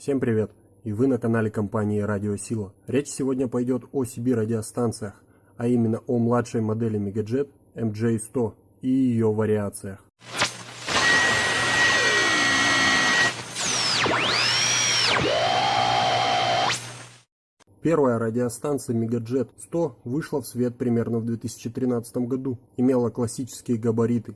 Всем привет! И вы на канале компании Радио Сила. Речь сегодня пойдет о CB радиостанциях, а именно о младшей модели Megajet MJ100 и ее вариациях. Первая радиостанция Megajet 100 вышла в свет примерно в 2013 году, имела классические габариты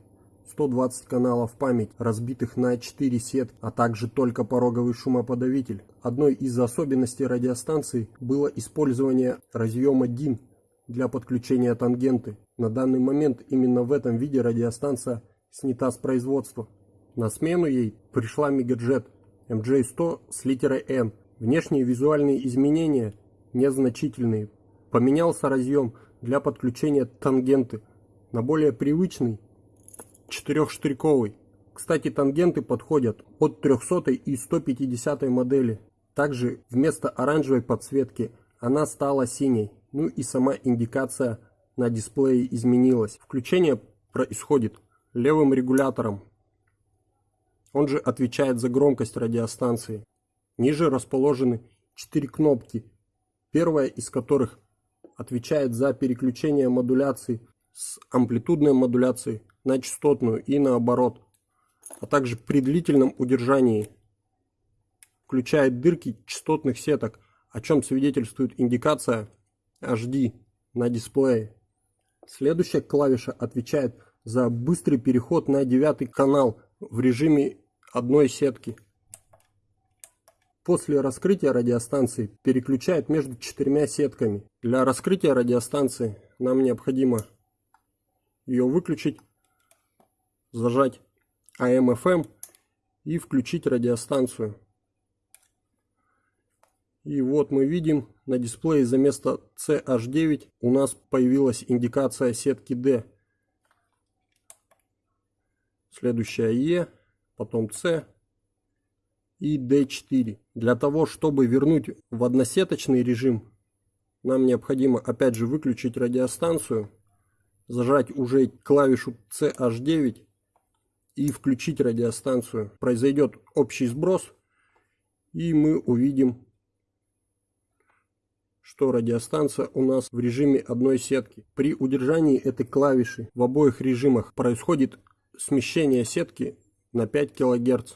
120 каналов память, разбитых на 4 сет, а также только пороговый шумоподавитель. Одной из особенностей радиостанции было использование разъема DIN для подключения тангенты. На данный момент именно в этом виде радиостанция снята с производства. На смену ей пришла Megajet MJ100 с литерой N. Внешние визуальные изменения незначительные. Поменялся разъем для подключения тангенты на более привычный четырехштриковый. Кстати, тангенты подходят от 300 и 150 модели. Также вместо оранжевой подсветки она стала синей. Ну и сама индикация на дисплее изменилась. Включение происходит левым регулятором. Он же отвечает за громкость радиостанции. Ниже расположены 4 кнопки, первая из которых отвечает за переключение модуляции с амплитудной модуляцией на частотную и наоборот, а также при длительном удержании включает дырки частотных сеток, о чем свидетельствует индикация HD на дисплее. Следующая клавиша отвечает за быстрый переход на девятый канал в режиме одной сетки. После раскрытия радиостанции переключает между четырьмя сетками. Для раскрытия радиостанции нам необходимо ее выключить зажать AM-FM и включить радиостанцию. И вот мы видим на дисплее за место CH9 у нас появилась индикация сетки D. Следующая E, потом C и D4. Для того, чтобы вернуть в односеточный режим, нам необходимо опять же выключить радиостанцию, зажать уже клавишу CH9 и включить радиостанцию. Произойдет общий сброс, и мы увидим, что радиостанция у нас в режиме одной сетки. При удержании этой клавиши в обоих режимах происходит смещение сетки на 5 кГц,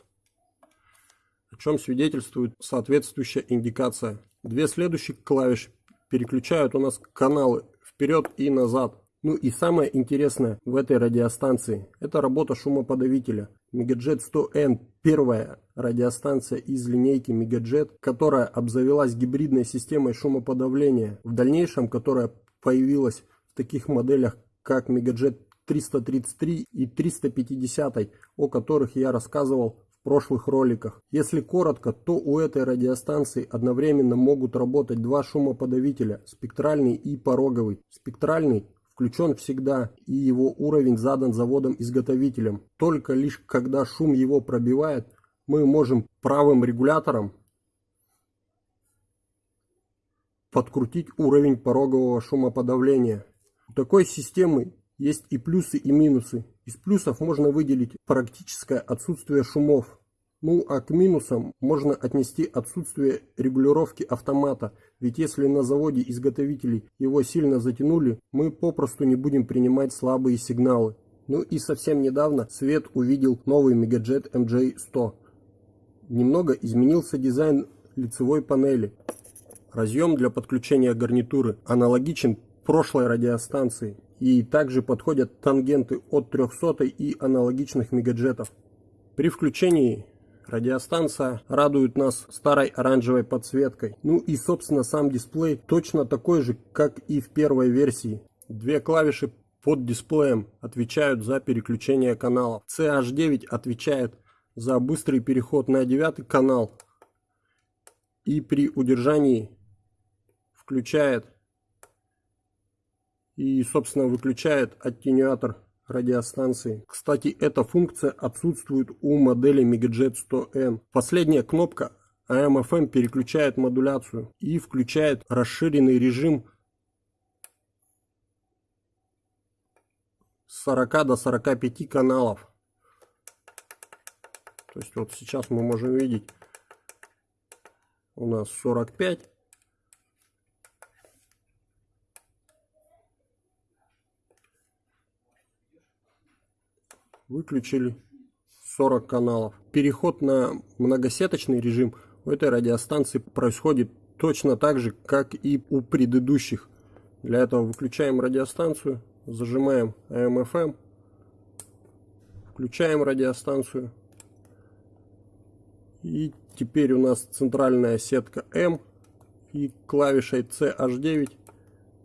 о чем свидетельствует соответствующая индикация. Две следующие клавиши переключают у нас каналы вперед и назад. Ну и самое интересное в этой радиостанции – это работа шумоподавителя. Megajet 100N – первая радиостанция из линейки Megajet, которая обзавелась гибридной системой шумоподавления, в дальнейшем которая появилась в таких моделях, как Megajet 333 и 350, о которых я рассказывал в прошлых роликах. Если коротко, то у этой радиостанции одновременно могут работать два шумоподавителя – спектральный и пороговый. Спектральный включен всегда и его уровень задан заводом-изготовителем. Только лишь когда шум его пробивает, мы можем правым регулятором подкрутить уровень порогового шумоподавления. У такой системы есть и плюсы, и минусы. Из плюсов можно выделить практическое отсутствие шумов. Ну а к минусам можно отнести отсутствие регулировки автомата, ведь если на заводе изготовителей его сильно затянули, мы попросту не будем принимать слабые сигналы. Ну и совсем недавно Свет увидел новый Megajet MJ100. Немного изменился дизайн лицевой панели. Разъем для подключения гарнитуры аналогичен прошлой радиостанции. И также подходят тангенты от 300 и аналогичных мегаджетов. При включении Радиостанция радует нас старой оранжевой подсветкой. Ну и собственно сам дисплей точно такой же, как и в первой версии. Две клавиши под дисплеем отвечают за переключение каналов. CH9 отвечает за быстрый переход на девятый канал. И при удержании включает и собственно выключает аттенюатор радиостанции. Кстати, эта функция отсутствует у модели Megajet 100N. Последняя кнопка AM-FM переключает модуляцию и включает расширенный режим с 40 до 45 каналов. То есть вот сейчас мы можем видеть у нас 45. Выключили 40 каналов. Переход на многосеточный режим у этой радиостанции происходит точно так же, как и у предыдущих. Для этого выключаем радиостанцию, зажимаем AM-FM, включаем радиостанцию. И теперь у нас центральная сетка M и клавишей CH9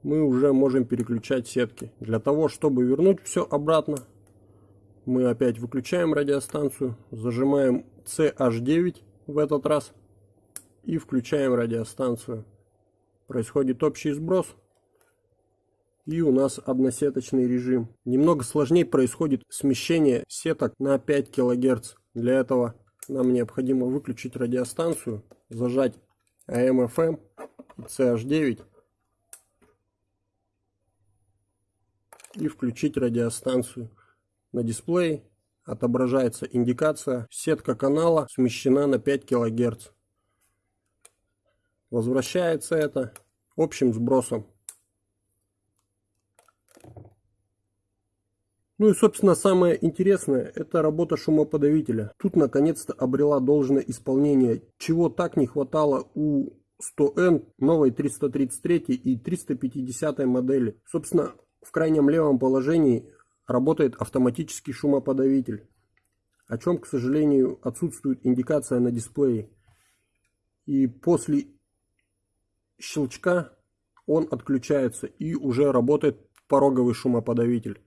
мы уже можем переключать сетки. Для того, чтобы вернуть все обратно, мы опять выключаем радиостанцию, зажимаем CH9 в этот раз и включаем радиостанцию. Происходит общий сброс. И у нас односеточный режим. Немного сложнее происходит смещение сеток на 5 кГц. Для этого нам необходимо выключить радиостанцию, зажать AM-FM и CH9 и включить радиостанцию. На дисплее отображается индикация сетка канала смещена на 5 кГц. Возвращается это общим сбросом. Ну и, собственно, самое интересное, это работа шумоподавителя. Тут, наконец-то, обрела должное исполнение, чего так не хватало у 100N, новой 333 и 350 модели. Собственно, в крайнем левом положении работает автоматический шумоподавитель, о чем, к сожалению, отсутствует индикация на дисплее. И после щелчка он отключается и уже работает пороговый шумоподавитель.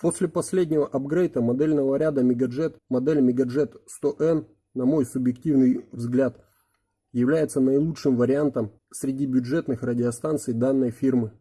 После последнего апгрейда модельного ряда Megajet, модель Megajet 100N, на мой субъективный взгляд, является наилучшим вариантом среди бюджетных радиостанций данной фирмы.